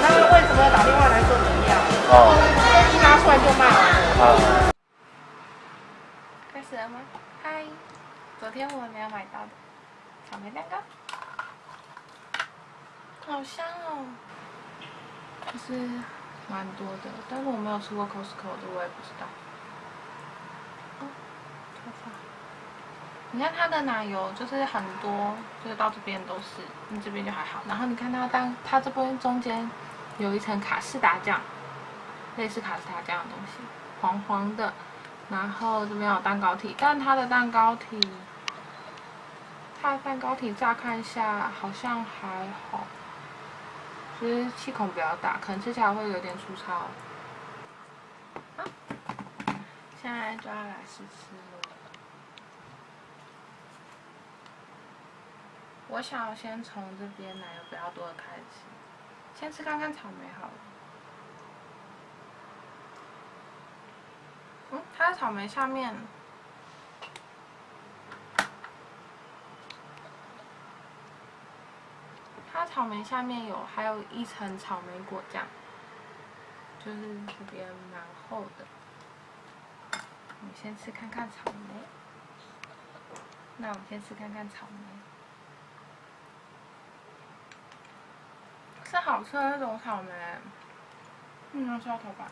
那为什么要打电话来说怎么样？哦，一拿出来就骂完了。啊，开始了吗？嗨，昨天我没有买到的草莓蛋糕，好香哦，就是蛮多的，但是我没有吃过 Costco 的，我也不知道。哦，头发。你看它的奶油就是很多，就是到这边都是，你这边就还好。然后你看它当，它这边中间有一层卡士达酱，类似卡士达酱的东西，黄黄的。然后这边有蛋糕体，但它的蛋糕体，它的蛋糕体乍看一下好像还好，就是气孔比较大，可能吃起来会有点粗糙。啊，现在就要来试吃了。我想要先从这边奶油比较多的开始，先吃看看草莓好了。嗯，它的草莓下面，它草莓下面有还有一层草莓果酱，就是这边蛮厚的。我们先吃看看草莓，那我们先吃看看草莓，是好吃的那种草莓，嗯，刷头发。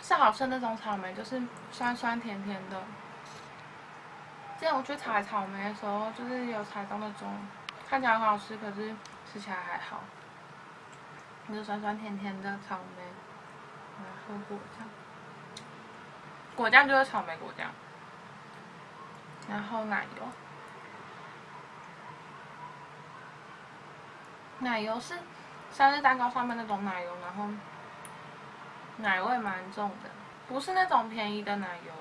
是好吃的那种草莓，就是酸酸甜甜的。之前我去采草莓的时候，就是有采到那种看起来很好吃，可是吃起来还好，就酸酸甜甜的草莓，然后果酱，果酱就是草莓果酱，然后奶油，奶油是生日蛋糕上面那种奶油，然后。奶味蛮重的，不是那种便宜的奶油。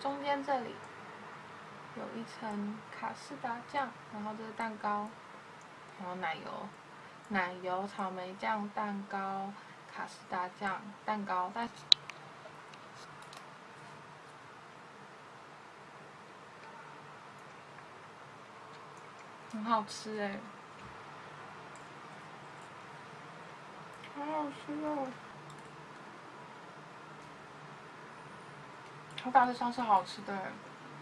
中间这里有一层卡士达酱，然后这是蛋糕，然后奶油，奶油草莓酱蛋糕，卡士达酱蛋糕，但很好吃哎。好好吃哦！它大致上是好吃的，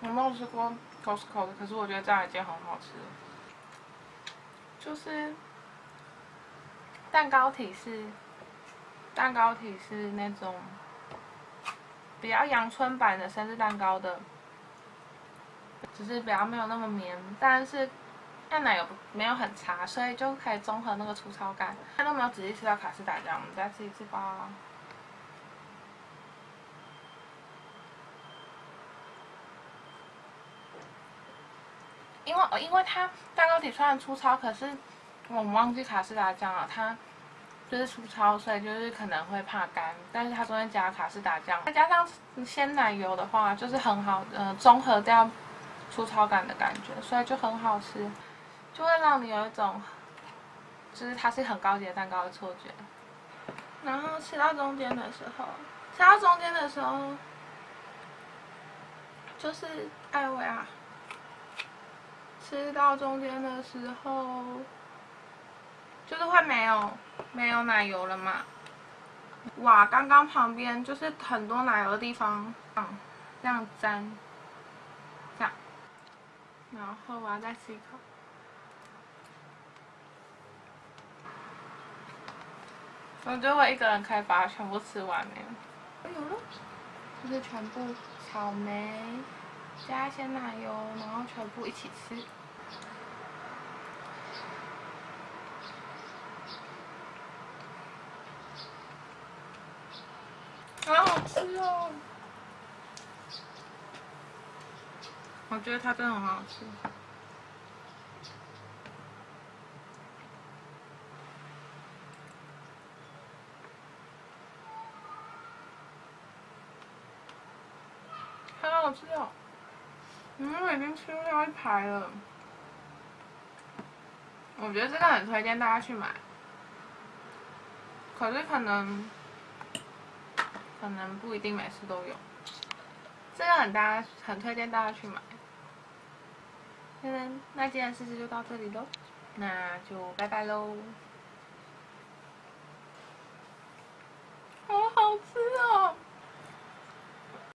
我没有吃过 Costco 的，可是我觉得这样已经很好吃了。就是蛋糕体是蛋糕体是那种比较阳春版的生日蛋糕的，只是比较没有那么绵，但是。但奶油没有很差，所以就可以综合那个粗糙感。他都没有仔细吃到卡士达酱，我们再吃一次吧。因为因为它蛋糕体虽然粗糙，可是我们忘记卡士达酱了，它就是粗糙，所以就是可能会怕干。但是它中间加卡士达酱，再加上鲜奶油的话，就是很好，呃，综合掉粗糙感的感觉，所以就很好吃。就会让你有一种，就是它是很高级的蛋糕的错觉。然后吃到中间的时候，吃到中间的时候，就是艾薇啊，吃到中间的时候，就是会没有没有奶油了嘛。哇，刚刚旁边就是很多奶油的地方，嗯，这样沾，这样，然后我要再吃一口。我觉得我一个人可以把它全部吃完没有？有了，就是全部草莓加鲜奶油，然后全部一起吃，好好吃哦！我觉得它真的很好吃。好吃哦！嗯，我已经吃掉一排了。我觉得这个很推荐大家去买，可是可能可能不一定每次都有。这个很大，很推荐大家去买。那那今天试试就到这里喽。那就拜拜喽。